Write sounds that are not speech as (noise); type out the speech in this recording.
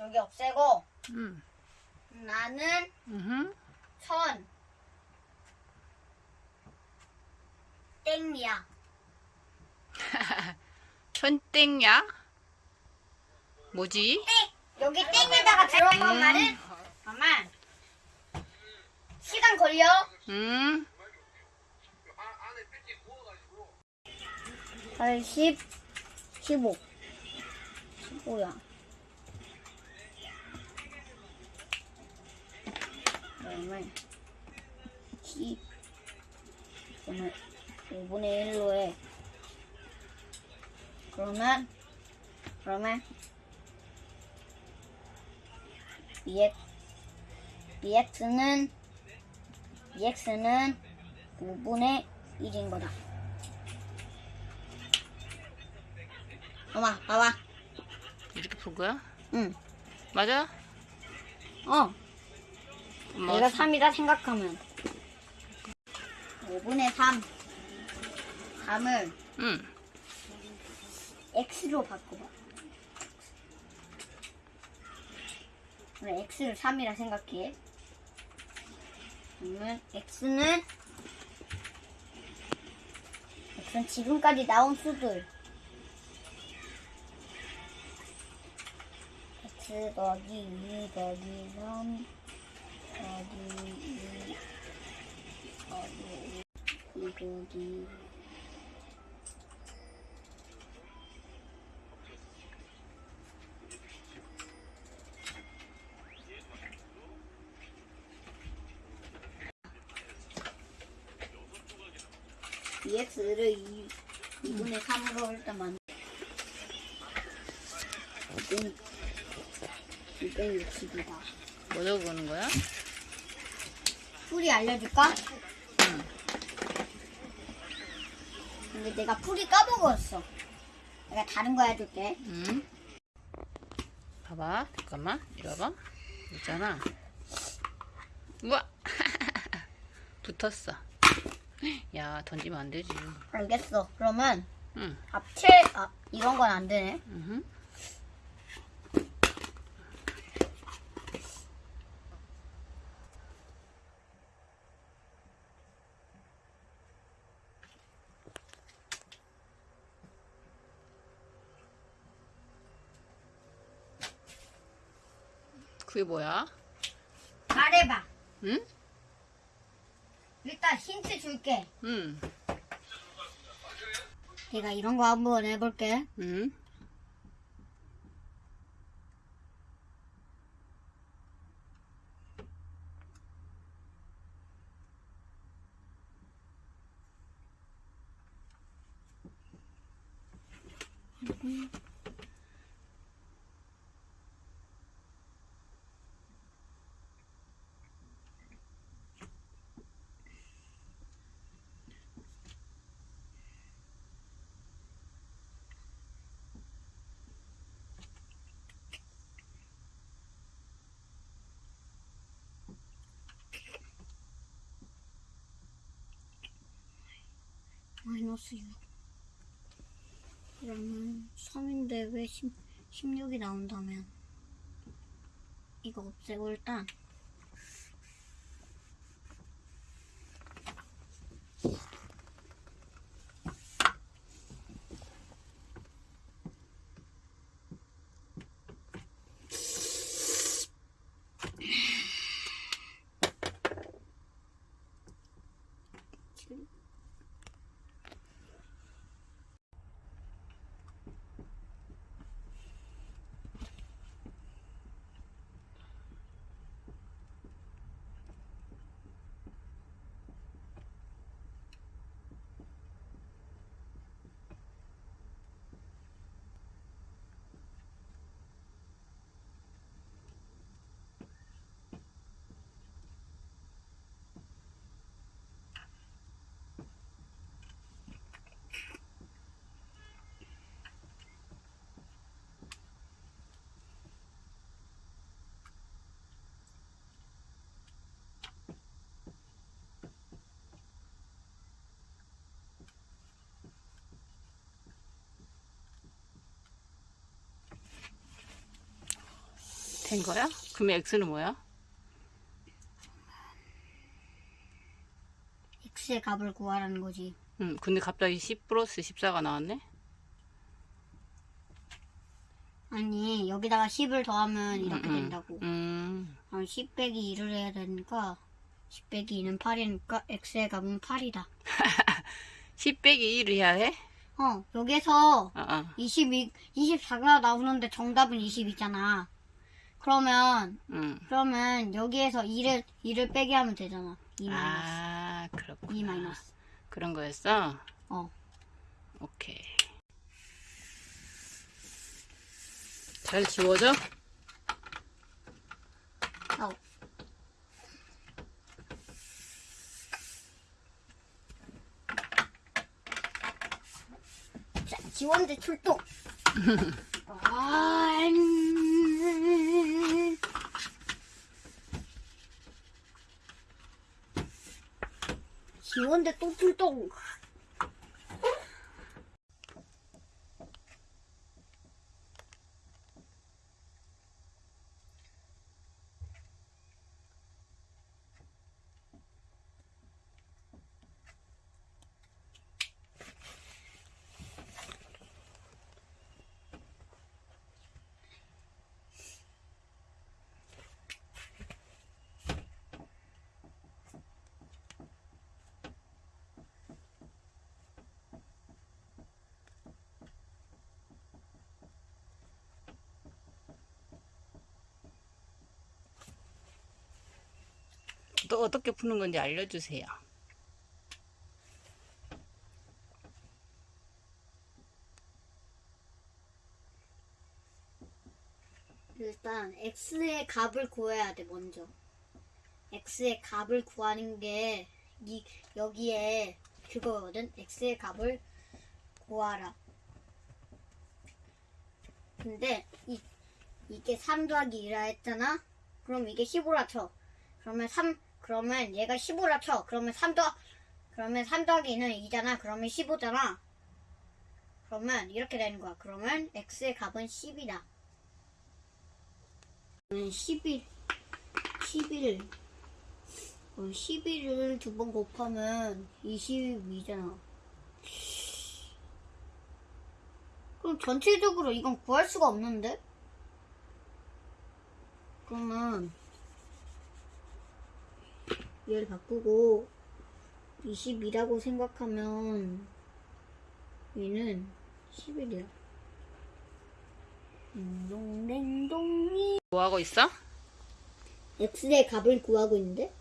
여기 없애고 음. 나는 음. 천 땡이야. (laughs) 천땡야? 뭐지? 땡! 여기 땡에다가 들어간 말은 잠깐만 시간 걸려? 음. 80 15 15야 그러면 10 그러면 5분의 1로 해 그러면 그러면 bx bx는 bx는 5분의 1인 거다 엄마 봐봐 이렇게 푼 거야? 응 맞아? 어, 엄마 내가 3이라 생각하면. 5분의 3 3을 응. x로 바꿔봐. 그래 x를 3이라 생각해. 그러면 x는 x는 지금까지 나온 수들. X 더하기 2 더하기 3 더하기 2 더하기 2 더하기 EX를 2, 2분의 3으로 일단 만2 260이다. 뭐 적어보는 거야? 풀이 알려줄까? 응. 근데 내가 풀이 까먹었어. 내가 다른 거 해줄게. 응. 봐봐. 잠깐만. 이리 와봐. 있잖아. 우와. (laughs) 붙었어. 야, 던지면 안 되지. 알겠어. 그러면 응. 합칠, 아, 이런 건 안 되네. 응. 그게 뭐야? 말해봐. 응? 일단 힌트 줄게. 응. 내가 이런 거 한번 해볼게. 응. 마이너스 6. 그러면 3인데 왜 10, 16이 나온다면? 이거 없애고 일단 된 거야? 그러면 x는 뭐야? x의 값을 구하라는 거지. 응, 근데 갑자기 10 플러스 14가 나왔네? 아니 여기다가 10을 더하면 이렇게 음, 음. 된다고. 음, 그럼 10 빼기 2를 해야 되니까 10 빼기 2는 8이니까 x의 값은 8이다. 10 (laughs) 빼기 1을 해야 해? 어 여기서 어, 어. 22, 24가 나오는데 정답은 20이잖아. 그러면 응. 그러면 여기에서 2를 2를 빼게 하면 되잖아. 2 마이너스. 아, 그렇구나. 2 마이너스. 그런 거였어? 어. 오케이. 잘 지워져? 어. 자, 지원대 출동. (laughs) 아, 음. 지원대 또 출동. 또 어떻게 푸는 건지 알려주세요. 일단 x의 값을 구해야 돼 먼저. x의 값을 구하는 게 이, 여기에 그거거든. x의 값을 구하라. 근데 이, 이게 3 더하기 2라 했잖아. 그럼 이게 15라 쳐. 그러면 3 그러면 얘가 15라 쳐. 그러면 3 더 그러면 3 더하기 2는 2잖아. 그러면 15잖아. 그러면 이렇게 되는 거야. 그러면 x의 값은 10이다. 11, 11, 11을 두 번 곱하면 22잖아. 그럼 전체적으로 이건 구할 수가 없는데? 그러면 얘를 바꾸고 22라고 생각하면 얘는 11이야. 딩동댕동이 뭐 하고 있어? x의 값을 구하고 있는데